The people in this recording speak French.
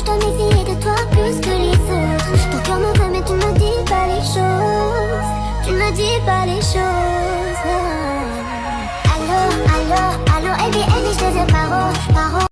je dois méfier de toi plus que les autres. Ton cœur me veut mais tu me dis pas les choses. Tu me dis pas les choses.